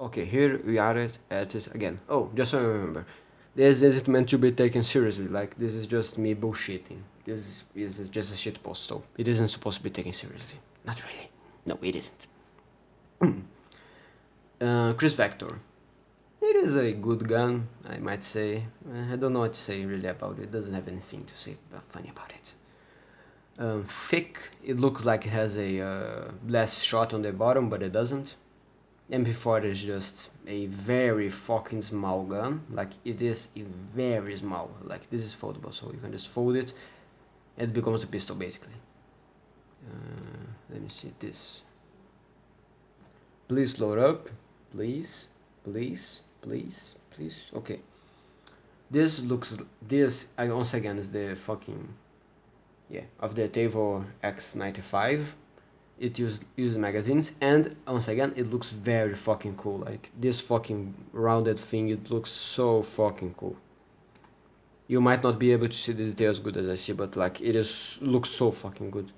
Okay, here we are at, this again. Oh, just so I remember. This isn't meant to be taken seriously, like this is just me bullshitting. This is, this is just a shit post, so it isn't supposed to be taken seriously. Not really. No, it isn't. uh, Kriss Vector. It is a good gun, I might say. Uh, I don't know what to say really about it. it doesn't have anything to say funny about it. Um, thick, it looks like it has a uh, shot on the bottom, but it doesn't. MP4 is just a very fucking small gun. Like it is very small. Like this is foldable, so you can just fold it. It becomes a pistol basically. Uh, let me see this. Please load up, please, please, please, please. Okay. This looks. This once again is the fucking. Yeah, of the Tavor X95 it uses, uses magazines and once again it looks very fucking cool like this fucking rounded thing it looks so fucking cool. You might not be able to see the details good as I see but like it is looks so fucking good.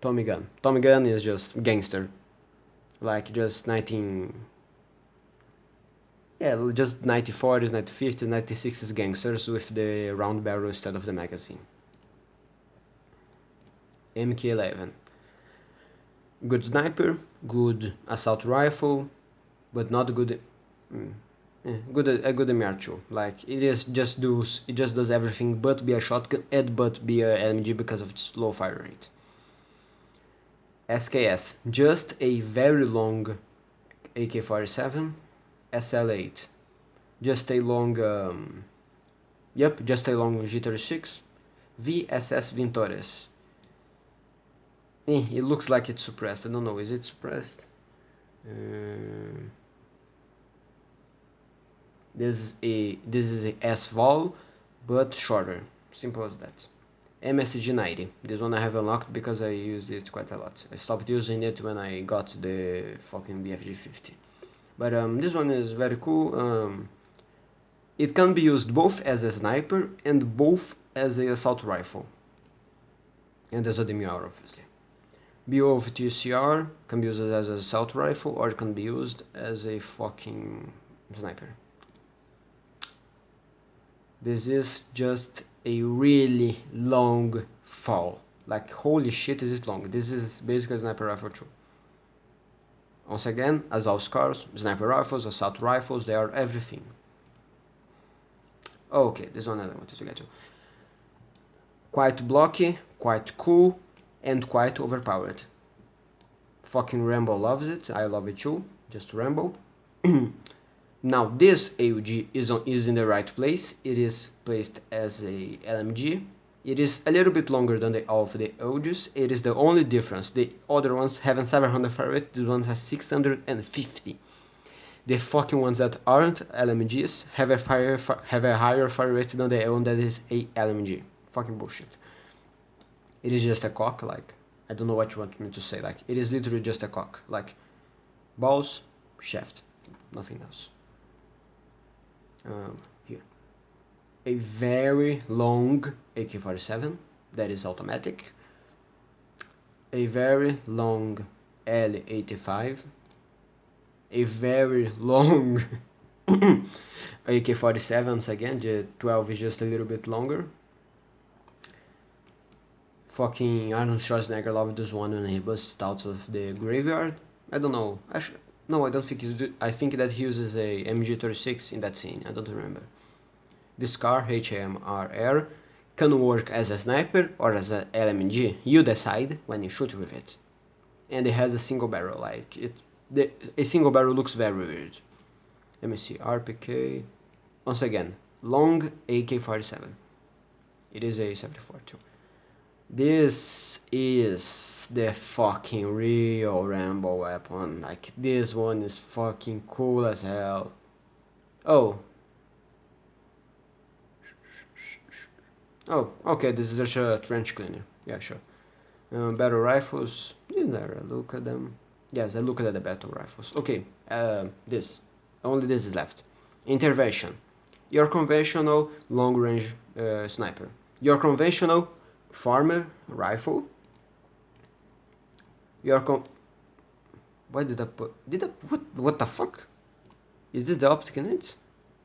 Tommy gun Tommy gun is just gangster. Like just 19 yeah just 1940s 1950s 1960s gangsters with the round barrel instead of the magazine. MK11 good sniper, good assault rifle, but not good. Mm, eh, good a good MR2. Like it is just does it just does everything but be a shotgun and but be a LMG because of its low fire rate. SKS, just a very long AK-47, SL8, just a long, um, yep, just a long G36, VSS Vintorez, Eh, it looks like it's suppressed. I don't know. Is it suppressed? Uh, this is a this is a S-Vol, but shorter. Simple as that. MSG 90. This one I have unlocked because I used it quite a lot. I stopped using it when I got the fucking BFG 50. But um, this one is very cool. Um, it can be used both as a sniper and both as a assault rifle. And as a DMR obviously. Beowulf TCR can be used as a assault rifle or it can be used as a fucking sniper. This is just a really long fall. Like holy shit is it long. This is basically a sniper rifle too. Once again, as all scars, sniper rifles, assault rifles, they are everything. Okay, this one I wanted to get to. Quite blocky, quite cool, and quite overpowered. Fucking Rambo loves it, I love it too, just Rambo. now this AUG is, on, is in the right place, it is placed as a LMG. It is a little bit longer than the, of the AUGs, it is the only difference. The other ones have 700 fire rate, this one has 650 the fucking ones that aren't LMGs have a fire have a higher fire rate than the one that is a LMG. Fucking bullshit it is just a cock like I don't know what you want me to say like it is literally just a cock like balls shaft nothing else. Um, here. A very long AK-47 that is automatic. A very long L85 a very long AK-47s again the 12 is just a little bit longer fucking Arnold Schwarzenegger loved this one when he busts out of the graveyard. I don't know. Actually, no, I don't think he's. I think that he uses a MG36 in that scene. I don't remember. This car, HAMR, can work as a sniper or as a LMG. You decide when you shoot with it. And it has a single barrel. Like it, the, a single barrel looks very weird. Let me see. RPK. Once again, long AK-47. It is a 74 too. This is the fucking real Rambo weapon. Like, this one is fucking cool as hell. Oh. Oh, okay, this is just a trench cleaner. Yeah, sure. Um, battle rifles. Didn't I look at them? Yes, I looked at the battle rifles. Okay, uh, this. Only this is left. Intervention. Your conventional long-range uh, sniper. Your conventional farmer rifle. Your con Why did I put... Did I... What, what the fuck? Is this the optic in it?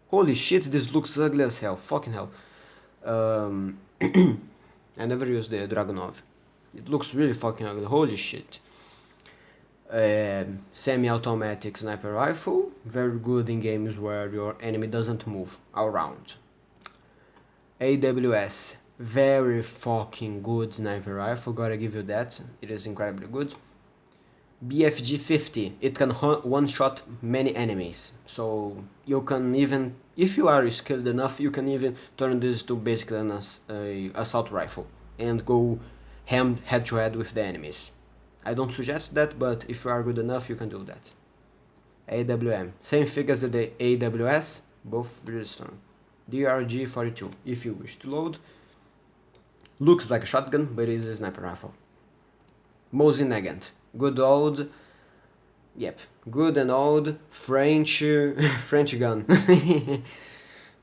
Holy shit, this looks ugly as hell. Fucking hell. Um, I never used the Dragunov. It looks really fucking ugly. Holy shit. Um, semi-automatic sniper rifle. Very good in games where your enemy doesn't move around. AWS. Very fucking good sniper rifle. Gotta give you that. It is incredibly good. BFG 50 it can one shot many enemies so you can even if you are skilled enough you can even turn this to basically an a assault rifle and go hand head to head with the enemies I don't suggest that but if you are good enough you can do that AWM same thing as the AWS both really strong DRG 42 if you wish to load looks like a shotgun but it is a sniper rifle. Mosin Nagant. Good old yep good and old French French gun.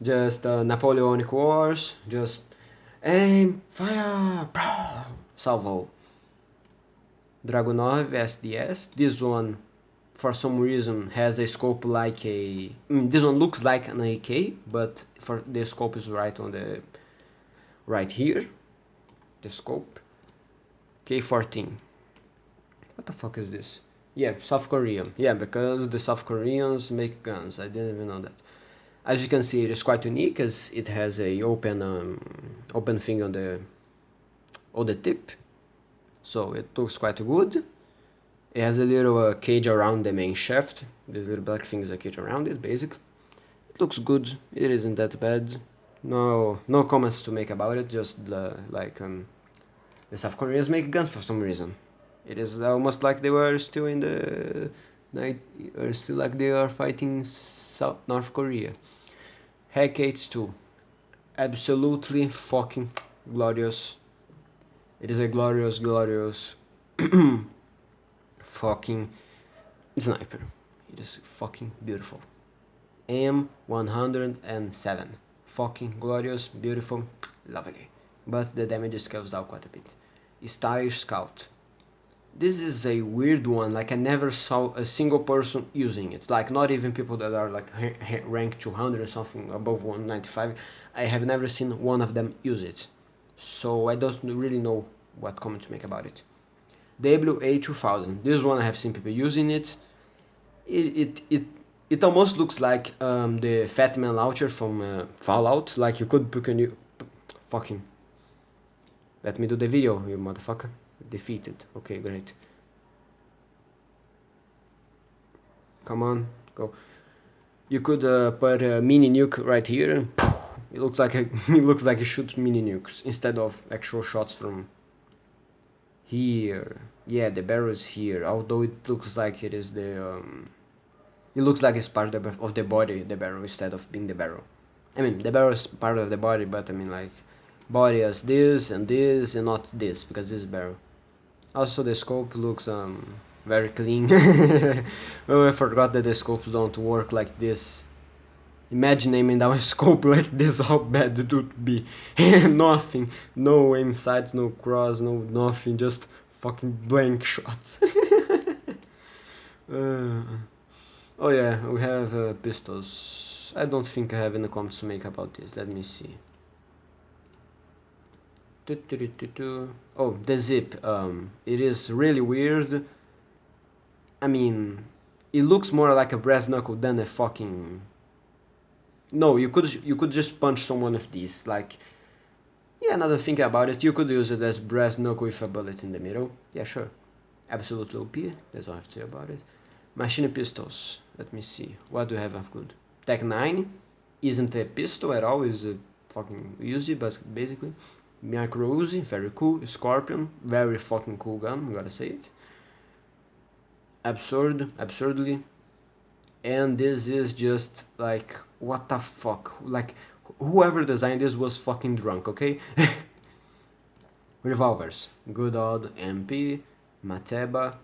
Just uh, Napoleonic Wars just aim fire salvo. Dragunov SDS this one for some reason has a scope like a this one looks like an AK but for the scope is right on the right here the scope K14 what the fuck is this? Yeah, South Korean. Yeah, because the South Koreans make guns. I didn't even know that. As you can see, it is quite unique as it has a open um, open thing on the on the tip. So it looks quite good. It has a little uh, cage around the main shaft. This little black thing is a cage around it, basically. It looks good. It isn't that bad. No, no comments to make about it. Just uh, like um, the South Koreans make guns for some reason. It is almost like they were still in the night, or still like they are fighting South North Korea. Heck, Hecate 2, absolutely fucking glorious. It is a glorious, glorious fucking sniper. It is fucking beautiful. M107, fucking glorious, beautiful, lovely. But the damage scales down quite a bit. Stylish Scout, this is a weird one like i never saw a single person using it. Like not even people that are like rank 200 or something above 195 i have never seen one of them use it. So i don't really know what comment to make about it. Wa2000 this one i have seen people using it. It it it, it almost looks like um, the Fat Man launcher from uh, Fallout. Like you could pick a new fucking let me do the video you motherfucker. Defeated. Okay great. Come on go. You could uh, put a mini nuke right here. And it looks like a, it looks like you shoot mini nukes instead of actual shots from here. Yeah the barrel is here although it looks like it is the um, it looks like it's part of the, body the barrel instead of being the barrel. I mean the barrel is part of the body but I mean like body as this and this and not this because this is barrel. Also the scope looks um, very clean. Oh I forgot that the scopes don't work like this. Imagine aiming down a scope like this how bad it would be. Nothing. No aim sights no cross no nothing just fucking blank shots. Uh, oh yeah we have uh, pistols I don't think I have any comments to make about this let me see Oh, the zip. Um, it is really weird. I mean, it looks more like a brass knuckle than a fucking. No, you could you could just punch someone with these. Like, yeah, another thing about it, you could use it as brass knuckle with a bullet in the middle. Yeah, sure. Absolutely OP. That's all I have to say about it. Machine pistols. Let me see. What do I have of good? TEC-9 isn't a pistol at all. Is a fucking Uzi, but basically. Micro Uzi, very cool. Scorpion, very fucking cool gun, gotta say it. Absurd, absurdly. And this is just like, what the fuck? Like, whoever designed this was fucking drunk, okay? Revolvers. Good old MP, Mateba.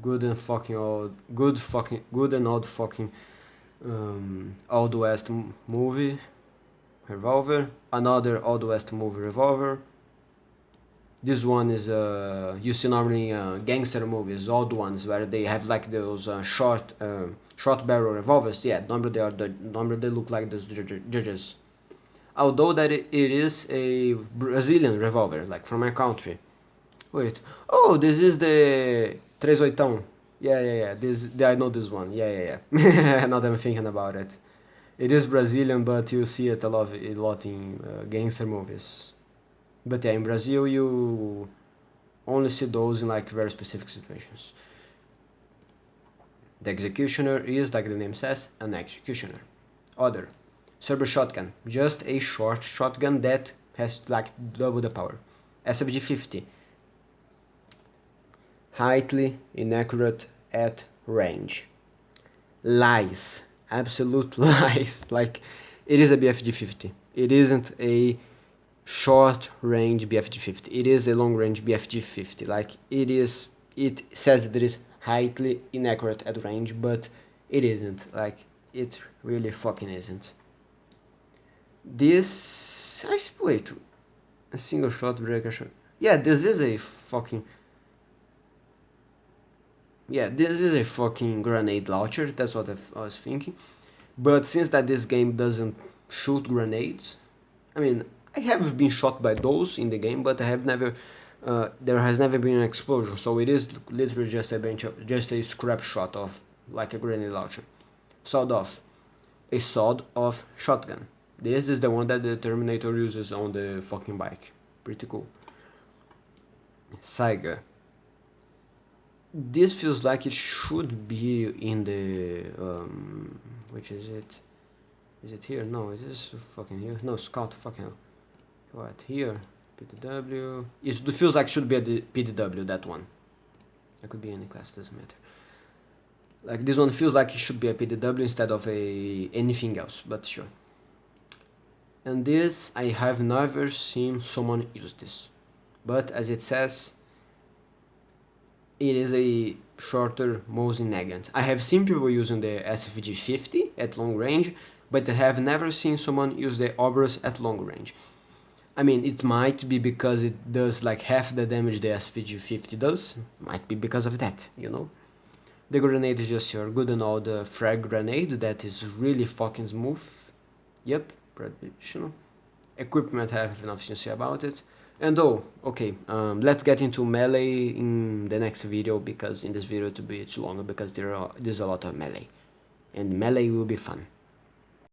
Good and fucking old, good fucking, good and old fucking um, Old West movie revolver, another Old West movie revolver, this one is uh, you see normally uh, gangster movies, old ones where they have like those uh, short uh, short barrel revolvers. Yeah, normally they are the normally they look like those judges. Although that it is a Brazilian revolver, like from my country. Wait, oh, this is the Tres Oitão. Yeah, yeah, yeah. This I know this one. Yeah, yeah, yeah. now that I'm thinking about it, it is Brazilian, but you see it a lot, a lot in uh, gangster movies. But yeah, in Brazil you only see those in like very specific situations. The executioner is, like the name says, an executioner. Other. Serbu shotgun. Just a short shotgun that has like double the power. SFG-50. Highly inaccurate at range. Lies. Absolute lies. Like, it is a BFG-50. It isn't a short range BFG 50 it is a long range BFG 50 like it is it says that it is highly inaccurate at range but it isn't like it really fucking isn't this I wait a single shot breaker shot yeah this is a fucking yeah this is a fucking grenade launcher that's what I was thinking but since that this game doesn't shoot grenades I mean I have been shot by those in the game, but I have never, uh, there has never been an explosion, so it is literally just a bench of, just a scrap shot of, like a grenade launcher. Sawed off. A sawed off shotgun. This is the one that the Terminator uses on the fucking bike. Pretty cool. Saiga. This feels like it should be in the, um, which is it? Is it here? No, is this fucking here? No, Scout, fucking what here? PDW it feels like it should be a PDW that one. It could be any class doesn't matter. Like this one feels like it should be a PDW instead of a anything else but sure. And this I have never seen someone use this. But as it says it is a shorter Mosin Nagant. I have seen people using the SFG 50 at long range but I have never seen someone use the Obrez at long range I mean, it might be because it does like half the damage the SFG-50 does. Might be because of that, you know? The grenade is just your good and old uh, frag grenade that is really fucking smooth. Yep, traditional. Equipment, I have enough to say about it. And oh, okay, um, let's get into melee in the next video because in this video to be too long because there are there's a lot of melee. And melee will be fun.